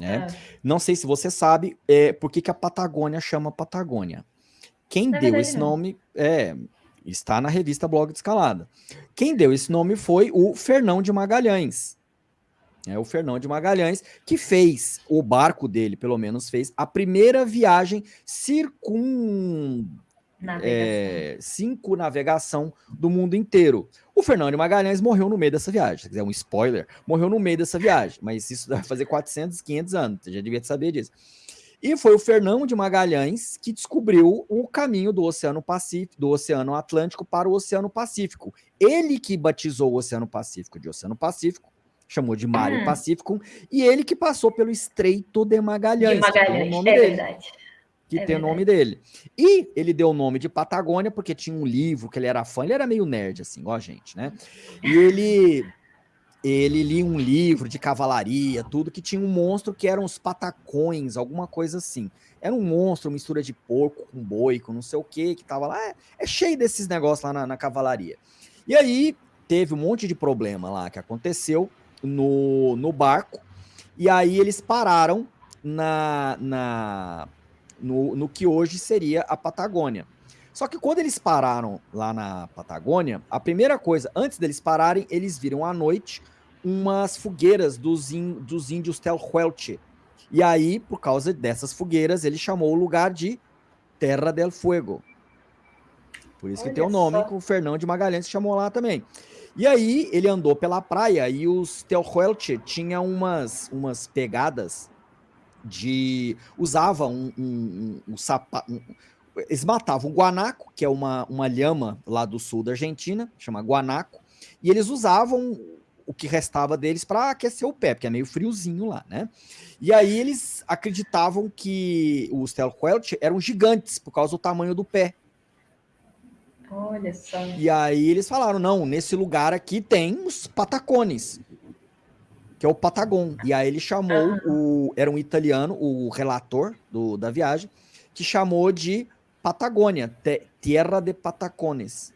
Né? É. Não sei se você sabe é, por que, que a Patagônia chama Patagônia. Quem deu esse nome é, está na revista Blog de Escalada. Quem deu esse nome foi o Fernão de Magalhães. É o Fernão de Magalhães, que fez, o barco dele, pelo menos, fez a primeira viagem circun... Navegação. É, cinco navegação do mundo inteiro. O Fernão de Magalhães morreu no meio dessa viagem. Se quiser um spoiler, morreu no meio dessa viagem. Mas isso vai fazer 400, 500 anos. Você já devia saber disso. E foi o Fernão de Magalhães que descobriu o caminho do Oceano Pacífico, do Oceano Atlântico para o Oceano Pacífico. Ele que batizou o Oceano Pacífico de Oceano Pacífico, chamou de Mário hum. Pacífico, e ele que passou pelo Estreito de Magalhães. De Magalhães, é dele, verdade. Que é tem o nome dele. E ele deu o nome de Patagônia porque tinha um livro que ele era fã, ele era meio nerd, assim, a gente, né? E ele ele lia um livro de cavalaria, tudo, que tinha um monstro que eram os patacões, alguma coisa assim. Era um monstro, mistura de porco com boi, com não sei o que, que tava lá. É, é cheio desses negócios lá na, na, cavalaria. E aí teve um monte de problema lá que aconteceu no, no barco. E aí eles pararam na, na, no, no que hoje seria a Patagônia. Só que quando eles pararam lá na Patagônia, a primeira coisa, antes deles pararem, eles viram à noite umas fogueiras dos, in, dos índios Telhuelche. E aí, por causa dessas fogueiras, ele chamou o lugar de Terra del Fuego. Por isso Olha que tem o nome só. que o Fernão de Magalhães chamou lá também. E aí ele andou pela praia e os Telhuelche tinham umas, umas pegadas de... Usava um, um, um, um sapato... Um, eles matavam o guanaco, que é uma, uma lhama lá do sul da Argentina, chama guanaco, e eles usavam o que restava deles para aquecer o pé, porque é meio friozinho lá, né? E aí eles acreditavam que os Telquelt eram gigantes por causa do tamanho do pé. Olha só. E aí eles falaram, não, nesse lugar aqui tem os patacones, que é o Patagon. E aí ele chamou, o, era um italiano, o relator do, da viagem, que chamou de Patagônia, Terra de Patacones.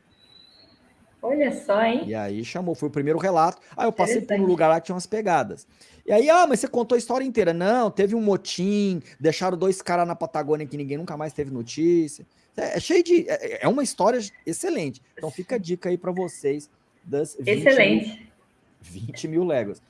Olha só, hein? E aí chamou, foi o primeiro relato. Aí eu passei por um lugar lá que tinha umas pegadas. E aí, ah, mas você contou a história inteira. Não, teve um motim, deixaram dois caras na Patagônia que ninguém nunca mais teve notícia. É, é cheio de... É, é, uma história excelente. Então fica a dica aí para vocês das 20 excelente. Mil, 20 mil léguas.